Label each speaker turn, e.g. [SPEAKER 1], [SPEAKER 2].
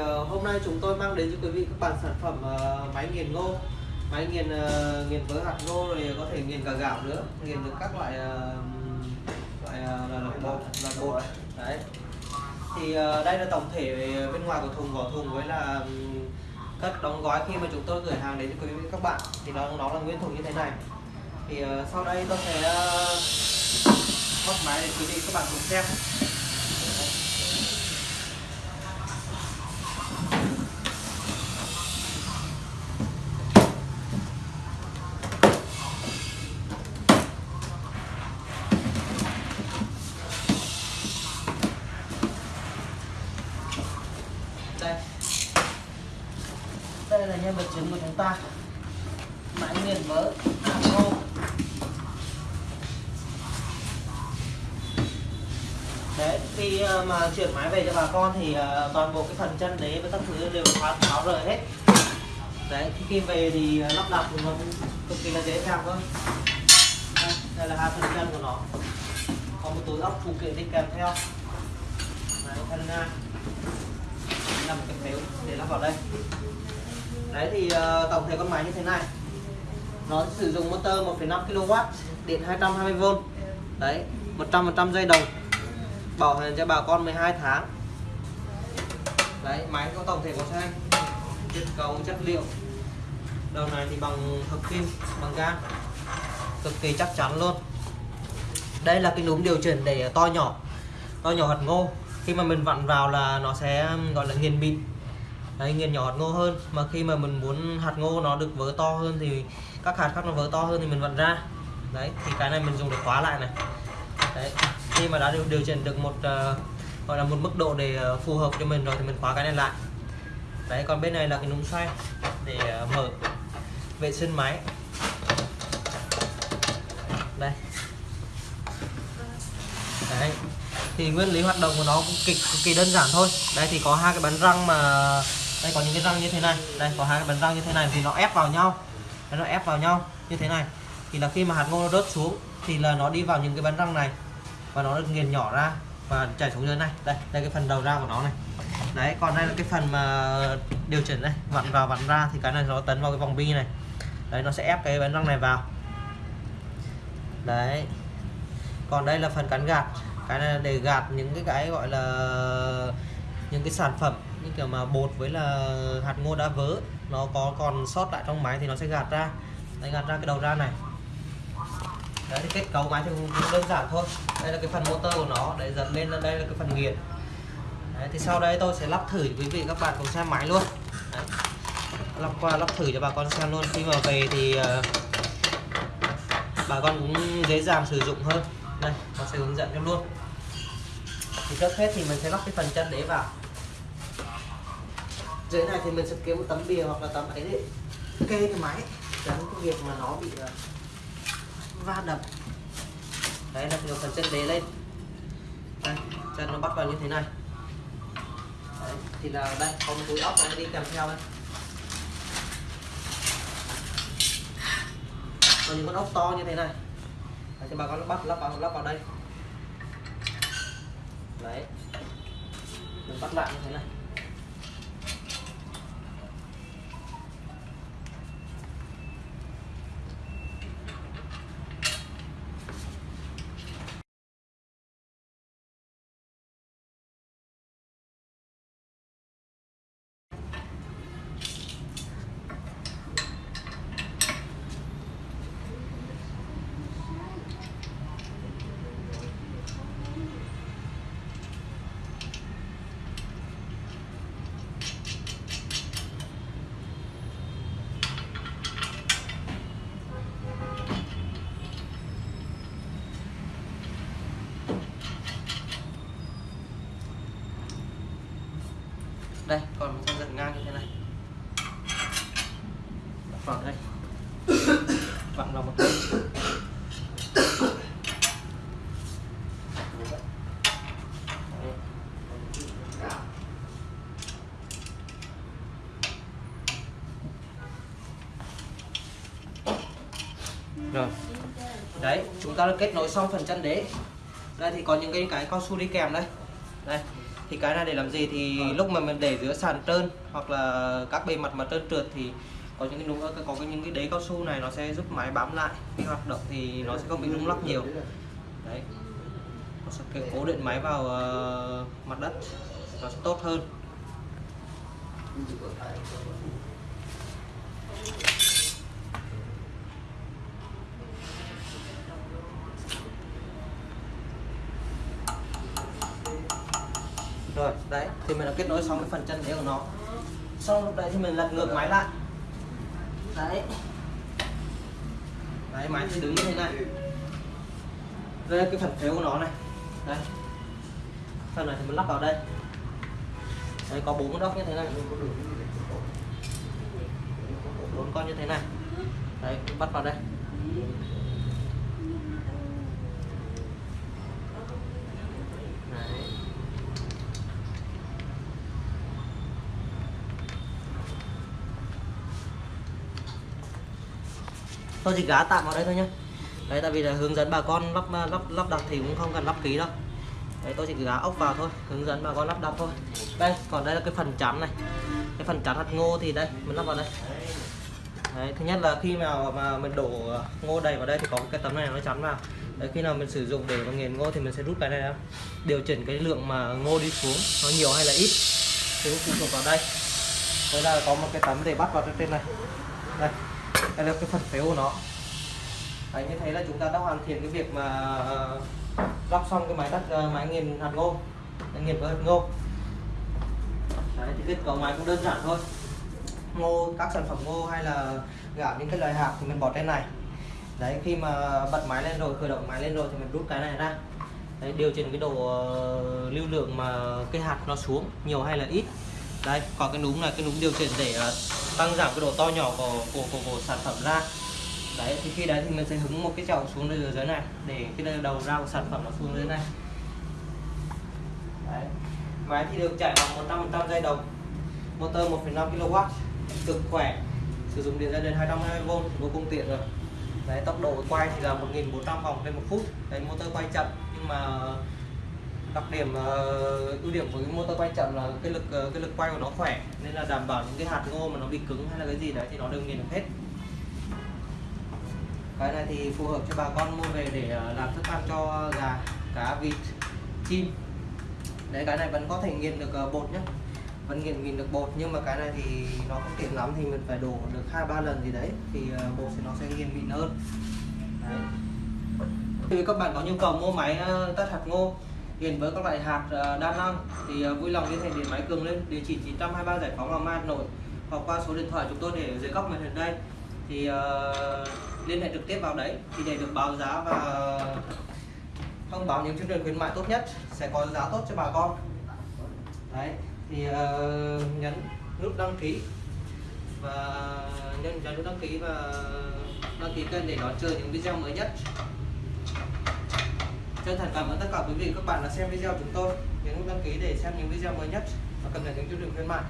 [SPEAKER 1] uh, hôm nay chúng tôi mang đến cho quý vị các bạn sản phẩm uh, máy nghiền ngô máy nghiền uh, nghiền với hạt ngô rồi có thể nghiền cả gạo nữa nghiền được các loại uh, loại uh, là, bột là bột. Đấy. Thì uh, đây là tổng thể bên ngoài của thùng vỏ thùng với là um, cất đóng gói khi mà chúng tôi gửi hàng đến cho quý vị các bạn. Thì nó nó là nguyên thùng như thế này. Thì uh, sau đây tôi sẽ uh, bóc máy để quý vị các bạn cùng xem. Ta. Máy nghiền mỡ hạt ngô đấy khi ờ, mà chuyển máy về cho bà con thì ờ, toàn bộ cái phần chân đế với các thứ đều khóa tháo rời hết. Đấy khi về thì ờ, lắp đặt thì nó cũng cực kỳ là dễ dàng thôi. Đây, đây là hai phần chân của nó. Có một túi ốc phụ kiện đi kèm theo. Đấy thân nga là một cái phếu để lắp vào đây đấy thì uh, tổng thể con máy như thế này. Nó sử dụng motor 1,5 kW điện 220V đấy 100% dây đồng. Bảo hành cho bà con 12 tháng. Đấy máy có tổng thể có xanh kết cấu chất liệu. Đầu này thì bằng hợp kim bằng gan cực kỳ chắc chắn luôn. Đây là cái núm điều chỉnh để to nhỏ. To nhỏ hạt ngô. Khi mà mình vặn vào là nó sẽ gọi là nghiền mịn đấy nghiền nhỏ hạt ngô hơn. Mà khi mà mình muốn hạt ngô nó được vỡ to hơn thì các hạt khác nó vỡ to hơn thì mình vặn ra. Đấy thì cái này mình dùng để khóa lại này. Đấy khi mà đã điều, điều chỉnh được một uh, gọi là một mức độ để uh, phù hợp cho mình rồi thì mình khóa cái này lại. Đấy còn bên này là cái núm xoay để uh, mở vệ sinh máy. Đây. Đấy thì nguyên lý hoạt động của nó cũng cực, cực kỳ đơn giản thôi. Đây thì có hai cái bánh răng mà đây, có những cái răng như thế này. Đây, có hai cái bánh răng như thế này, thì nó ép vào nhau. Nó ép vào nhau như thế này. Thì là khi mà hạt ngô nó rớt xuống, thì là nó đi vào những cái bánh răng này, và nó được nghiền nhỏ ra và chảy xuống dưới này. Đây đây cái phần đầu ra của nó này. Đấy, còn đây là cái phần mà điều chỉnh đây. Vặn vào, vặn ra thì cái này nó tấn vào cái vòng bi này. Đấy, nó sẽ ép cái bánh răng này vào. Đấy. Còn đây là phần cắn gạt. Cái này là để gạt những cái cái gọi là những cái sản phẩm như kiểu mà bột với là hạt ngô đã vỡ nó có còn sót lại trong máy thì nó sẽ gạt ra. Đây gạt ra cái đầu ra này. Đấy thì kết cấu máy thì cũng đơn giản thôi. Đây là cái phần motor của nó để dẫn lên đây là cái phần nghiền. Đấy, thì sau đây tôi sẽ lắp thử quý vị các bạn cùng xem máy luôn. Đấy. lắp qua lắp thử cho bà con xem luôn. Khi mà về thì uh, bà con cũng dễ dàng sử dụng hơn. Đây tôi sẽ hướng dẫn cho luôn. Thì trước hết thì mình sẽ lắp cái phần chân đế vào dưới này thì mình sẽ kiếm một tấm bìa hoặc là tấm ấy để kê cái máy tránh cái việc mà nó bị ờ, va đập. Đấy là điều phần chân đế lên. Đây, chân nó bắt vào như thế này. Đấy, thì là đây có một túi ốc này đi kèm theo đây. Còn những con ốc to như thế này. Đấy, thì bà con bắt lắp vào lắp vào đây. Đấy. Mình bắt lại như thế này đây còn một con giật ngang như thế này đặt vào đây. Vặn vào một bên rồi. Đấy chúng ta đã kết nối xong phần chân đế. Đây thì có những cái cái cao su đi kèm đây. Đây thì cái này để làm gì thì lúc mà mình để giữa sàn trơn hoặc là các bề mặt mà trơn trượt thì có những cái núm có cái những cái đế cao su này nó sẽ giúp máy bám lại khi hoạt động thì nó sẽ không bị rung lắc nhiều. Đấy. Nó sẽ cố định máy vào uh, mặt đất. Nó sẽ tốt hơn. Rồi đấy thì mình đã kết nối xong cái phần chân đế của nó. Xong lúc đấy thì mình lật ngược máy lại đấy. Đấy máy sẽ đứng như thế này. Đây cái phần phếu của nó này. Đây. Phần này thì mình lắp vào đây. Đấy, có bốn con đốc như thế này. Bốn con như thế này. Đấy, bắt vào đây đấy tôi chỉ gá tạm vào đây thôi nhé đấy, tại vì là hướng dẫn bà con lắp lắp lắp đặt thì cũng không cần lắp ký đâu. Đấy, tôi chỉ gá ốc vào thôi, hướng dẫn bà con lắp đặt thôi. Đây, còn đây là cái phần chắn này. Cái phần chắn hạt ngô thì đây, mình lắp vào đây. Đấy, thứ nhất là khi nào mà mình đổ ngô đầy vào đây thì có cái tấm này nó chắn vào. Đấy, khi nào mình sử dụng để mà nghiền ngô thì mình sẽ rút cái này ra. Điều chỉnh cái lượng mà ngô đi xuống, nó nhiều hay là ít, thì cũng phụ thuộc vào đây. Đây là có một cái tấm để bắt vào trên này. Đây đây là cái phần phếu của nó. Đấy, như thế là chúng ta đã hoàn thiện cái việc mà ờ, lắp xong cái máy tắt ờ, máy nghiền hạt ngô. Nghiền với hạt ngô. Đấy, thì kết cấu máy cũng đơn giản thôi. Ngô các sản phẩm ngô hay là gạo những cái loại hạt thì mình bỏ trên này. Đấy khi mà bật máy lên rồi khởi động máy lên rồi thì mình rút cái này ra. Đấy, điều chỉnh cái độ uh, lưu lượng mà cái hạt nó xuống nhiều hay là ít. Đây còn cái núm là cái núm điều chỉnh để uh, tăng giảm cái độ to nhỏ của của, của, của sản phẩm ra. Đấy thì khi đấy thì mình sẽ hứng một cái chậu xuống dưới dưới này để cái đầu ra của sản phẩm nó xuống dưới này. Đấy. máy thì được chạy bằng 100% dây đồng motor 1,5 kW cực khỏe. Sử dụng điện ra đến 220V vô cùng tiện rồi. Đấy tốc độ quay thì là 1400 vòng trên một phút. Đấy motor quay chậm nhưng mà đặc điểm uh, ưu điểm của cái motor quay chậm là cái lực uh, cái lực quay của nó khỏe nên là đảm bảo những cái hạt ngô mà nó bị cứng hay là cái gì đấy thì nó đều nghiền được hết. Cái này thì phù hợp cho bà con mua về để uh, làm thức ăn cho gà cá vịt chim. Đấy cái này vẫn có thể nghiền được uh, bột nhé vẫn nghiền nghiền được bột nhưng mà cái này thì nó không tiện lắm thì mình phải đổ được hai ba lần gì đấy thì uh, bột thì nó sẽ nghiền mịn hơn. Đấy. Thì các bạn có nhu cầu mua máy uh, tắt hạt ngô hiện với các loại hạt ờ, đa năng thì ờ, vui lòng liên hệ điện máy cường lên địa chỉ 923 giải phóng hoàng mai hà nội hoặc qua số điện thoại chúng tôi để dưới góc màn hình đây. Thì uh, liên hệ trực tiếp vào đấy thì để được báo giá và thông báo những chương trình khuyến mại tốt nhất sẽ có giá tốt cho bà con. Đấy thì uh, nhấn nút đăng ký và nhấn nhấn nút đăng ký và đăng ký kênh để đón chờ những video mới nhất chân thành cảm ơn tất cả quý vị các bạn đã xem video chúng tôi. Nhấn nút đăng ký để xem những video mới nhất và cập nhật những chương trình khuyến mại.